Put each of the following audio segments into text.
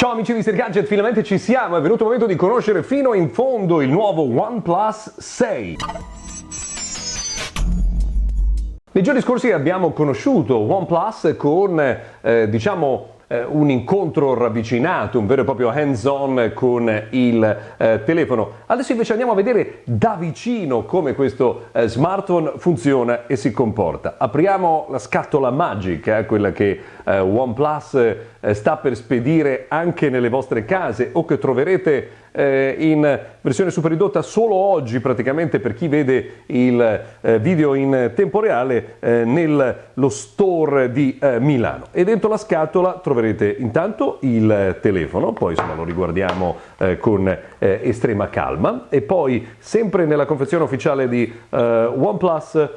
Ciao amici di Mr. Gadget, finalmente ci siamo, è venuto il momento di conoscere fino in fondo il nuovo OnePlus 6. Nei giorni scorsi abbiamo conosciuto OnePlus con, eh, diciamo, eh, un incontro ravvicinato, un vero e proprio hands-on con il eh, telefono. Adesso invece andiamo a vedere da vicino come questo eh, smartphone funziona e si comporta. Apriamo la scatola magica, eh, quella che eh, OnePlus eh, sta per spedire anche nelle vostre case o che troverete eh, in versione super ridotta solo oggi praticamente per chi vede il eh, video in tempo reale eh, nello store di eh, Milano. E dentro la scatola troverete intanto il telefono poi insomma lo riguardiamo eh, con eh, estrema calma. E poi sempre nella confezione ufficiale di OnePlus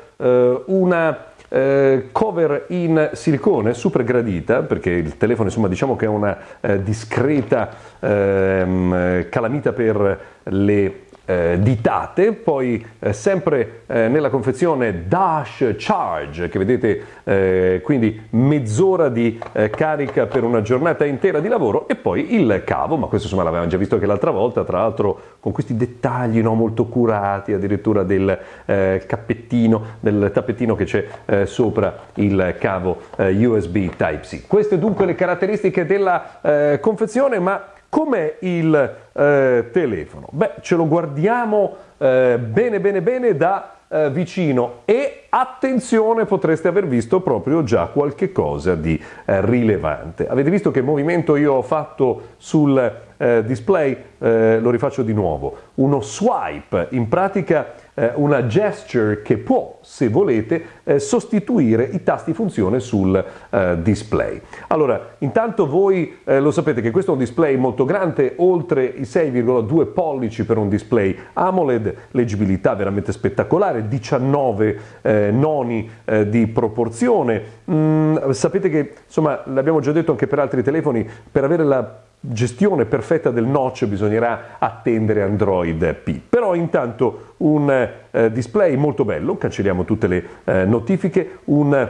una eh, cover in silicone super gradita perché il telefono insomma diciamo che è una eh, discreta ehm, calamita per le eh, ditate, poi eh, sempre eh, nella confezione Dash Charge che vedete eh, quindi mezz'ora di eh, carica per una giornata intera di lavoro e poi il cavo, ma questo insomma l'avevamo già visto anche l'altra volta, tra l'altro con questi dettagli no, molto curati, addirittura del eh, cappettino, del tappettino che c'è sopra il cavo USB Type-C. Queste dunque le caratteristiche della confezione, ma Com'è il eh, telefono? Beh, ce lo guardiamo eh, bene bene bene da eh, vicino e attenzione potreste aver visto proprio già qualche cosa di eh, rilevante. Avete visto che movimento io ho fatto sul eh, display? Eh, lo rifaccio di nuovo. Uno swipe, in pratica una gesture che può, se volete, eh, sostituire i tasti funzione sul eh, display. Allora, intanto voi eh, lo sapete che questo è un display molto grande, oltre i 6,2 pollici per un display AMOLED, leggibilità veramente spettacolare, 19 eh, noni eh, di proporzione. Mm, sapete che, insomma, l'abbiamo già detto anche per altri telefoni, per avere la gestione perfetta del notch bisognerà attendere Android P. Però intanto un eh, display molto bello, cancelliamo tutte le eh, notifiche, un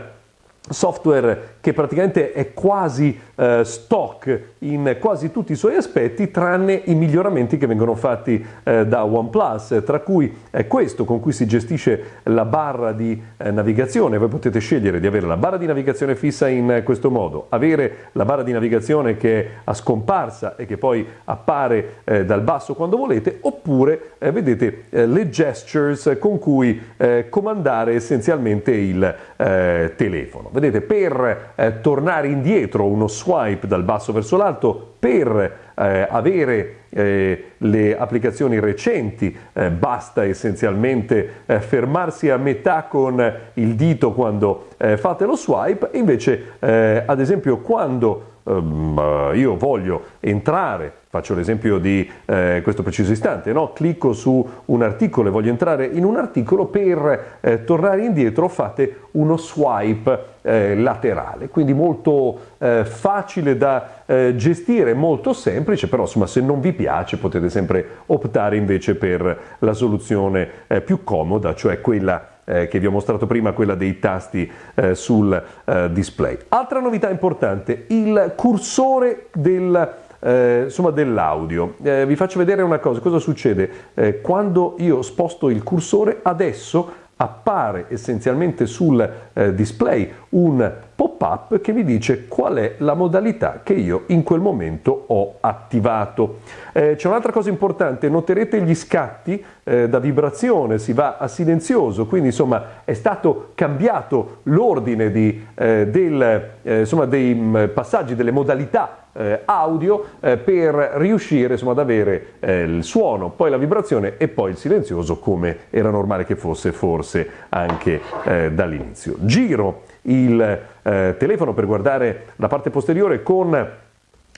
software che praticamente è quasi eh, stock in quasi tutti i suoi aspetti tranne i miglioramenti che vengono fatti eh, da OnePlus tra cui è questo con cui si gestisce la barra di eh, navigazione. Voi potete scegliere di avere la barra di navigazione fissa in questo modo avere la barra di navigazione che è a scomparsa e che poi appare eh, dal basso quando volete oppure eh, vedete eh, le gestures con cui comandare essenzialmente il telefono vedete per eh, tornare indietro uno swipe dal basso verso l'alto, per eh, avere eh, le applicazioni recenti, eh, basta essenzialmente eh, fermarsi a metà con il dito quando eh, fate lo swipe, invece ad esempio quando ehm, io voglio entrare Faccio l'esempio di eh, questo preciso istante, no? clicco su un articolo e voglio entrare in un articolo, per eh, tornare indietro fate uno swipe eh, laterale, quindi molto eh, facile da eh, gestire, molto semplice, però insomma se non vi piace potete sempre optare invece per la soluzione più comoda, cioè quella eh, che vi ho mostrato prima, quella dei tasti eh, sul eh, display. Altra novità importante, il cursore del eh, insomma dell'audio. Eh, vi faccio vedere una cosa, cosa succede eh, quando io sposto il cursore adesso appare essenzialmente sul eh, display un pop-up che vi dice qual è la modalità che io in quel momento ho attivato. Eh, c'è un'altra cosa importante, noterete gli scatti eh, da vibrazione, si va a silenzioso, quindi insomma è stato cambiato l'ordine di, eh, eh, dei mh, mm, passaggi, delle modalità eh, audio eh, per riuscire insomma, ad avere eh, il suono, poi la vibrazione e poi il silenzioso come era normale che fosse forse anche eh, dall'inizio. Giro il eh, telefono per guardare la parte posteriore con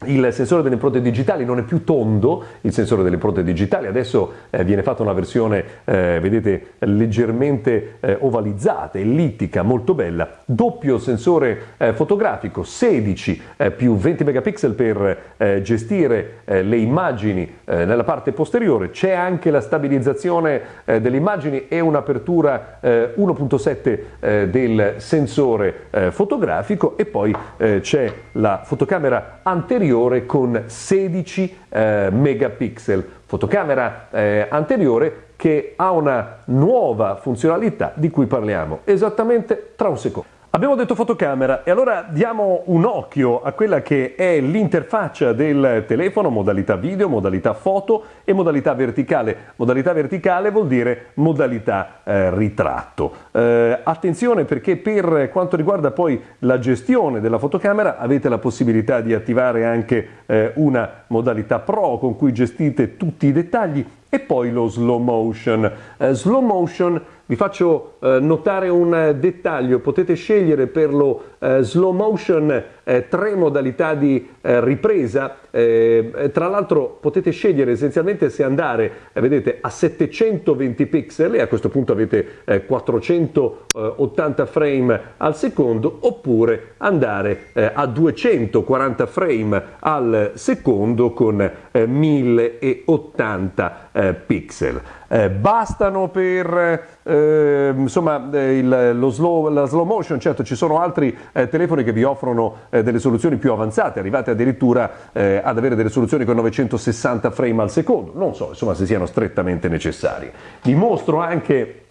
il sensore delle impronte digitali non è più tondo, il sensore delle impronte digitali, adesso eh, viene fatta una versione, eh, vedete, leggermente eh, ovalizzata, ellittica, molto bella, doppio sensore eh, fotografico, 16 eh, più 20 megapixel per eh, gestire le immagini nella parte posteriore, c'è anche la stabilizzazione delle immagini e un'apertura 1.7 del sensore fotografico e poi c'è la fotocamera anteriore anteriore con 16 eh, megapixel, fotocamera eh, anteriore che ha una nuova funzionalità di cui parliamo esattamente tra un secondo. Abbiamo detto fotocamera e allora diamo un occhio a quella che è l'interfaccia del telefono, modalità video, modalità foto e modalità verticale. Modalità verticale vuol dire modalità eh, ritratto. Eh, attenzione perché per quanto riguarda poi la gestione della fotocamera avete la possibilità di attivare anche eh, una modalità pro con cui gestite tutti i dettagli e poi lo slow motion. Eh, slow motion vi faccio eh, notare un dettaglio, potete scegliere per lo eh, slow motion eh, tre modalità di eh, ripresa, eh, tra l'altro potete scegliere essenzialmente se andare, vedete, a 720 pixel e a questo punto avete 480 frame al secondo oppure andare a 240 frame al secondo con 1080 pixel. Eh, bastano per eh, insomma, eh, il, lo slow, la slow motion, certo ci sono altri eh, telefoni che vi offrono eh, delle soluzioni più avanzate, arrivate addirittura ad avere delle soluzioni con 960 frame al secondo, non so insomma, se siano strettamente necessari. Vi mostro anche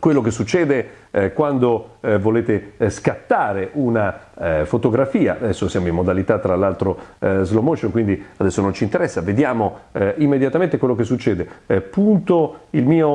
quello che succede eh, quando eh, volete eh, scattare una eh, fotografia, adesso siamo in modalità tra l'altro eh, slow motion, quindi adesso non ci interessa, vediamo immediatamente quello che succede. punto il mio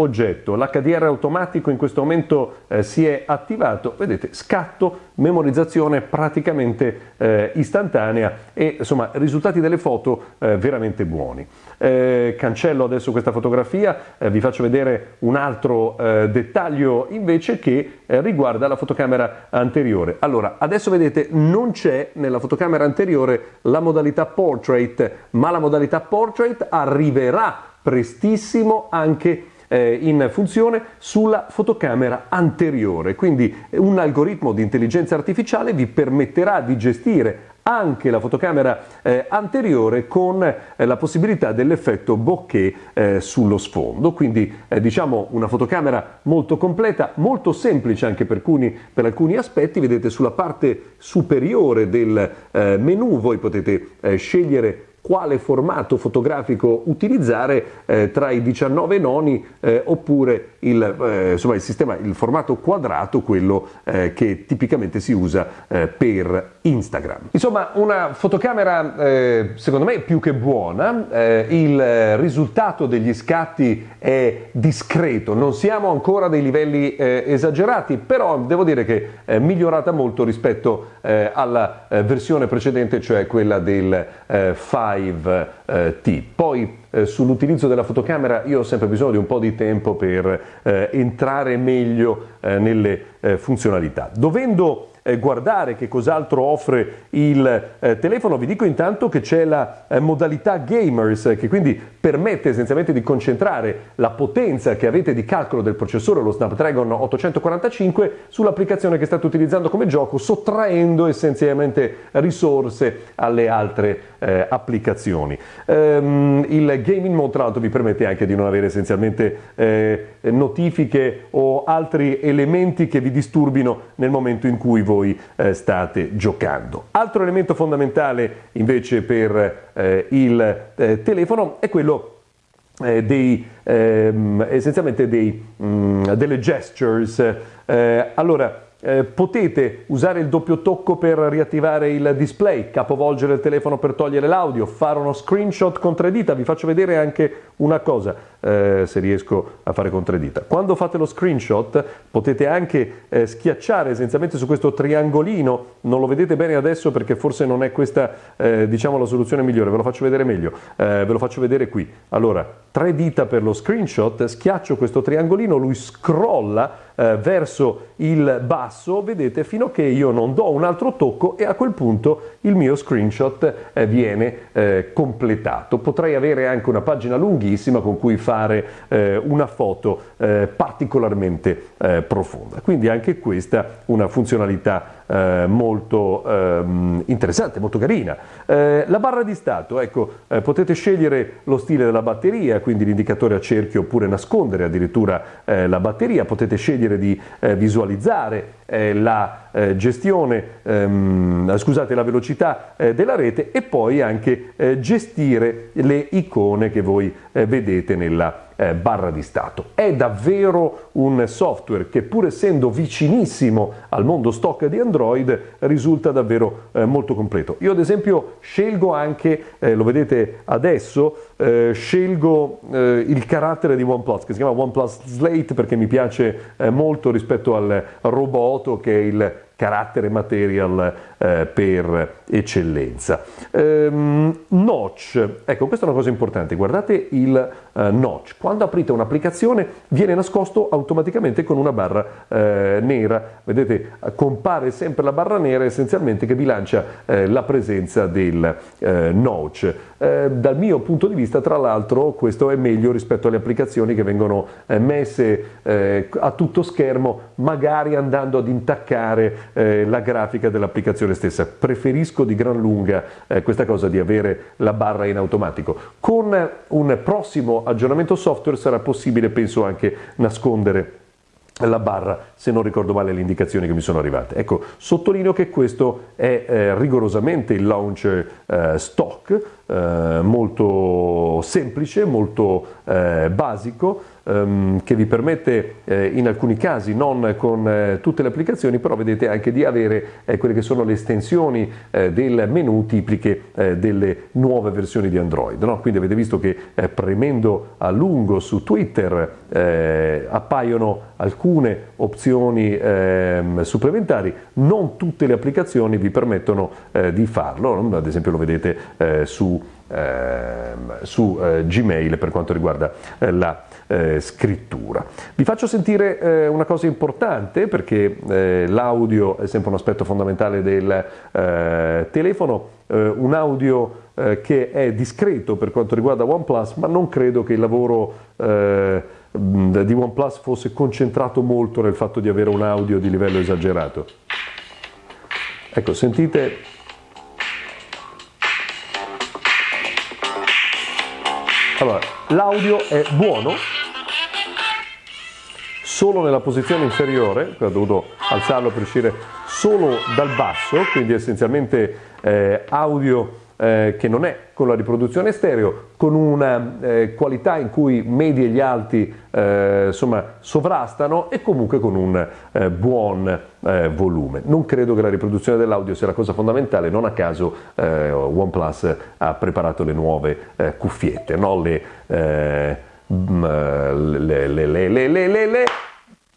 oggetto, l'HDR automatico in questo momento si è attivato, vedete, scatto, memorizzazione praticamente istantanea e insomma risultati delle foto veramente buoni. cancello adesso questa fotografia, vi faccio vedere un altro dettaglio invece invece che eh, riguarda la fotocamera anteriore. Allora, adesso vedete non c'è nella fotocamera anteriore la modalità portrait, ma la modalità portrait arriverà prestissimo anche eh, in funzione sulla fotocamera anteriore. Quindi un algoritmo di intelligenza artificiale vi permetterà di gestire anche la fotocamera eh, anteriore con eh, la possibilità dell'effetto bokeh eh, sullo sfondo, quindi eh, diciamo una fotocamera molto completa, molto semplice anche per alcuni, per alcuni aspetti, vedete sulla parte superiore del eh, menu voi potete eh, scegliere quale formato fotografico utilizzare tra i 19 noni oppure il, eh, insomma, il, sistema, il formato quadrato, quello eh, che tipicamente si usa eh, per Instagram. Insomma, una fotocamera eh, secondo me più che buona, il risultato degli scatti è discreto, non siamo ancora a dei livelli esagerati, però devo dire che è migliorata molto rispetto alla versione precedente, cioè quella del 5 5T. Eh, Poi eh, sull'utilizzo della fotocamera io ho sempre bisogno di un po' di tempo per eh, entrare meglio eh, nelle eh, funzionalità. Dovendo eh, guardare che cos'altro offre il eh, telefono, vi dico intanto che c'è la modalità gamers che quindi permette essenzialmente di concentrare la potenza che avete di calcolo del processore, lo Snapdragon 845, sull'applicazione che state utilizzando come gioco, sottraendo essenzialmente risorse alle altre eh, applicazioni. Um, il gaming mode tra l'altro vi permette anche di non avere essenzialmente eh, notifiche o altri elementi che vi disturbino nel momento in cui voi eh, state giocando. Altro elemento fondamentale invece per eh, il eh, telefono è quello eh, dei, ehm, essenzialmente dei, mh, mm, delle gestures. Allora, eh, potete usare il doppio tocco per riattivare il display, capovolgere il telefono per togliere l'audio, fare uno screenshot con tre dita. Vi faccio vedere anche una cosa, eh, se riesco a fare con tre dita. Quando fate lo screenshot potete anche eh, schiacciare essenzialmente su questo triangolino, non lo vedete bene adesso perché forse non è questa eh, diciamo la soluzione migliore, ve lo faccio vedere meglio, eh, ve lo faccio vedere qui. Allora, tre dita per lo screenshot, schiaccio questo triangolino, lui scrolla verso il basso, vedete, fino a che io non do un altro tocco e a quel punto il mio screenshot eh, viene eh, completato. Potrei avere anche una pagina lunghissima con cui fare eh, una foto eh, particolarmente eh, profonda. Quindi anche questa una funzionalità eh, molto ehm, interessante, molto carina. Eh, la barra di stato, ecco, eh, potete scegliere lo stile della batteria, quindi l'indicatore a cerchio oppure nascondere addirittura eh, la batteria, potete scegliere di eh, visualizzare la gestione, ehm, scusate, la velocità della rete e poi anche gestire le icone che voi vedete nella eh, barra di stato. È davvero un software che pur essendo vicinissimo al mondo stock di Android risulta davvero eh, molto completo. Io ad esempio scelgo anche, eh, lo vedete adesso, eh, scelgo eh, il carattere di OnePlus che si chiama OnePlus Slate perché mi piace eh, molto rispetto al Roboto che è il carattere material eh, per eccellenza. Ehm, notch, ecco questa è una cosa importante, guardate il eh, notch, quando aprite un'applicazione viene nascosto automaticamente con una barra nera, vedete compare sempre la barra nera essenzialmente che bilancia eh, la presenza del notch. Dal mio punto di vista tra l'altro questo è meglio rispetto alle applicazioni che vengono messe a tutto schermo magari andando ad intaccare eh, la grafica dell'applicazione stessa. Preferisco di gran lunga eh, questa cosa di avere la barra in automatico. Con un prossimo aggiornamento software sarà possibile, penso, anche nascondere la barra se non ricordo male le indicazioni che mi sono arrivate. Ecco, sottolineo che questo è eh, rigorosamente il launcher eh, stock, eh, molto semplice, molto eh, basico, ehm, che vi permette eh, in alcuni casi, non con eh, tutte le applicazioni, però vedete anche di avere quelle che sono le estensioni del menu tipiche delle nuove versioni di Android. No? Quindi avete visto che premendo a lungo su Twitter appaiono alcune opzioni ehm, supplementari, non tutte le applicazioni vi permettono di farlo, ad esempio lo vedete su su eh, Gmail per quanto riguarda eh, la eh, scrittura. Vi faccio sentire eh, una cosa importante perché eh, l'audio è sempre un aspetto fondamentale del eh, telefono, un audio che è discreto per quanto riguarda OnePlus, ma non credo che il lavoro di OnePlus fosse concentrato molto nel fatto di avere un audio di livello esagerato. Ecco, sentite Allora, l'audio è buono. Solo nella posizione inferiore, ho dovuto alzarlo per uscire solo dal basso, quindi essenzialmente eh, audio eh, che non è con la riproduzione stereo, con una eh, qualità in cui medi e gli alti eh, insomma, sovrastano e comunque con un eh, buon eh, volume. Non credo che la riproduzione dell'audio sia la cosa fondamentale, non a caso OnePlus ha preparato le nuove cuffiette, no? le, le, le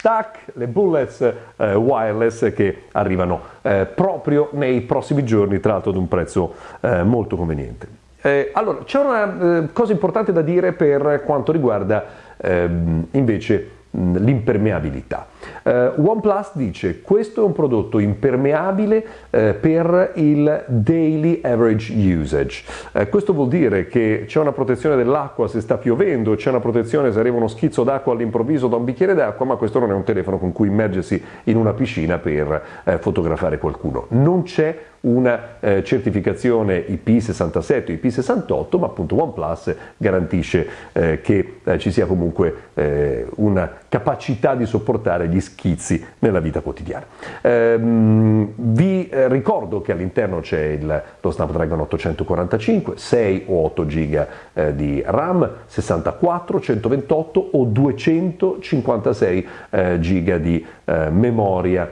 tac, le bullets eh, wireless che arrivano eh, proprio nei prossimi giorni, tra l'altro ad un prezzo eh, molto conveniente. Eh, allora, c'è una eh, cosa importante da dire per quanto riguarda ehm, invece l'impermeabilità. Uh, OnePlus dice questo è un prodotto impermeabile uh, per il daily average usage. Uh, questo vuol dire che c'è una protezione dell'acqua se sta piovendo, c'è una protezione se arriva uno schizzo d'acqua all'improvviso da un bicchiere d'acqua, ma questo non è un telefono con cui immergersi in una piscina per fotografare qualcuno. Non c'è una eh, certificazione IP67 o IP68, ma appunto OnePlus garantisce eh, che eh, ci sia comunque eh, una capacità di sopportare gli schizzi nella vita quotidiana. Ehm, vi eh, ricordo che all'interno c'è il, lo Snapdragon 845, 6 o 8 GB eh, di RAM, 64, 128 o 256 GB di memoria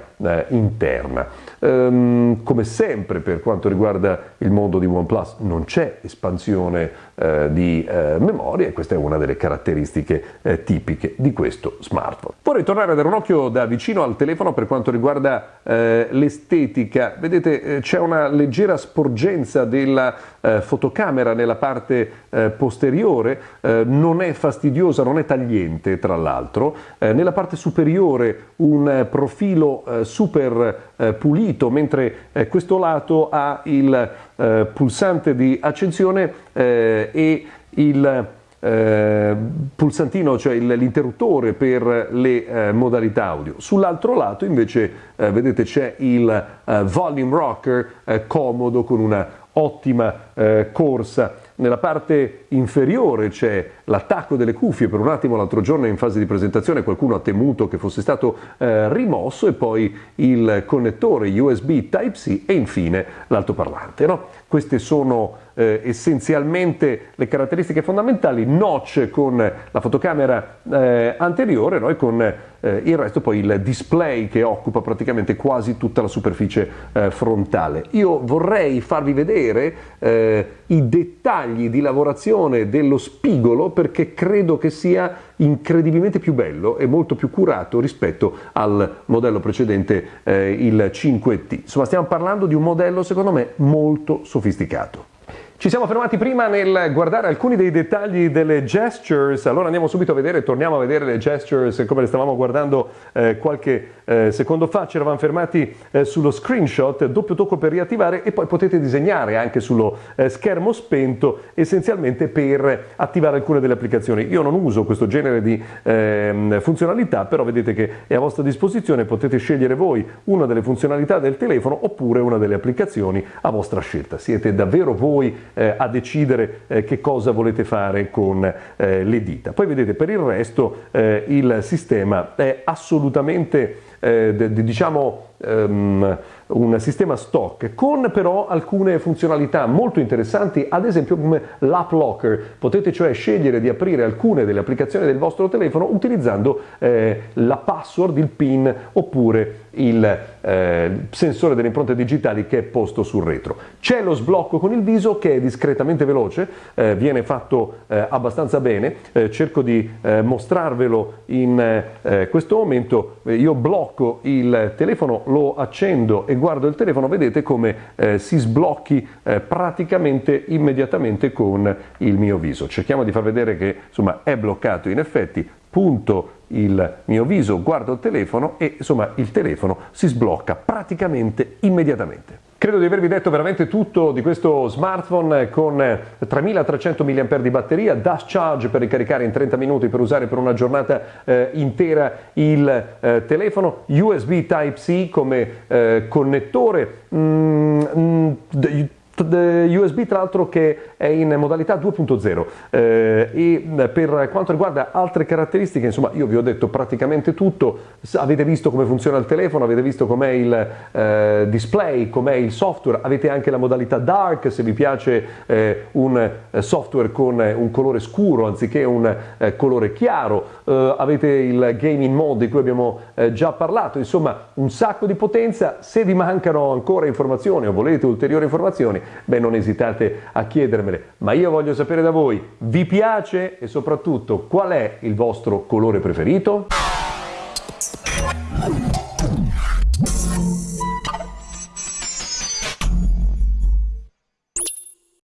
interna. Ehm, come sempre per quanto riguarda il mondo di OnePlus non c'è espansione eh, di eh, memoria e questa è una delle caratteristiche eh, tipiche di questo smartphone. Vorrei tornare a dare un occhio da vicino al telefono per quanto riguarda eh, l'estetica. Vedete eh, c'è una leggera sporgenza della fotocamera nella parte posteriore, non è fastidiosa, non è tagliente tra l'altro. nella parte superiore un profilo super pulito, mentre questo lato ha il pulsante di accensione e il eh, pulsantino, cioè l'interruttore per le eh, modalità audio. Sull'altro lato invece eh, vedete c'è il eh, volume rocker eh, comodo con una ottima eh, corsa nella parte inferiore c'è l'attacco delle cuffie, per un attimo l'altro giorno in fase di presentazione qualcuno ha temuto che fosse stato eh, rimosso e poi il connettore USB Type-C e infine l'altoparlante. No? Queste sono eh, essenzialmente le caratteristiche fondamentali, notch con la fotocamera eh, anteriore no? e con eh, il resto poi il display che occupa praticamente quasi tutta la superficie eh, frontale. Io vorrei farvi vedere eh, i dettagli dettagli di lavorazione dello spigolo perché credo che sia incredibilmente più bello e molto più curato rispetto al modello precedente, eh, il 5T. Insomma, stiamo parlando di un modello secondo me molto sofisticato sofisticato. Ci siamo fermati prima nel guardare alcuni dei dettagli delle gestures, allora andiamo subito a vedere, torniamo a vedere le gestures come le stavamo guardando eh, qualche eh, secondo fa, ci eravamo fermati eh, sullo screenshot, doppio tocco per riattivare e poi potete disegnare anche sullo eh, schermo spento essenzialmente per attivare alcune delle applicazioni. Io non uso questo genere di ehm, funzionalità, però vedete che è a vostra disposizione, potete scegliere voi una delle funzionalità del telefono oppure una delle applicazioni a vostra scelta. Siete davvero voi eh, a decidere eh, che cosa volete fare con eh, le dita. Poi vedete per il resto eh, il sistema è assolutamente eh, diciamo um, un sistema stock con però alcune funzionalità molto interessanti, ad esempio come l'app locker. Potete cioè scegliere di aprire alcune delle applicazioni del vostro telefono utilizzando eh, la password, il PIN oppure il eh, sensore delle impronte digitali che è posto sul retro. C'è lo sblocco con il viso che è discretamente veloce, eh, viene fatto eh, abbastanza bene, eh, cerco di eh, mostrarvelo in questo momento, io blocco il telefono, lo accendo e guardo il telefono, vedete come eh, si sblocchi eh, praticamente immediatamente con il mio viso. Cerchiamo di far vedere che insomma è bloccato in effetti, punto il mio viso, guardo il telefono e insomma il telefono si sblocca praticamente immediatamente. Credo di avervi detto veramente tutto di questo smartphone con 3300 mAh di batteria, dash charge per ricaricare in 30 minuti per usare per una giornata eh, intera il eh, telefono, USB Type-C come eh, connettore, mm, mm, USB tra l'altro che è in modalità 2.0 eh, e per quanto riguarda altre caratteristiche insomma io vi ho detto praticamente tutto. Avete visto come funziona il telefono avete visto com'è il eh, display com'è il software avete anche la modalità dark se vi piace eh, un eh, software con un colore scuro anziché un eh, colore chiaro. Eh, avete il gaming mode di cui abbiamo già parlato. Insomma un sacco di potenza. Se vi mancano ancora informazioni o volete ulteriori informazioni beh non esitate a chiedermele, ma io voglio sapere da voi, vi piace e soprattutto qual è il vostro colore preferito?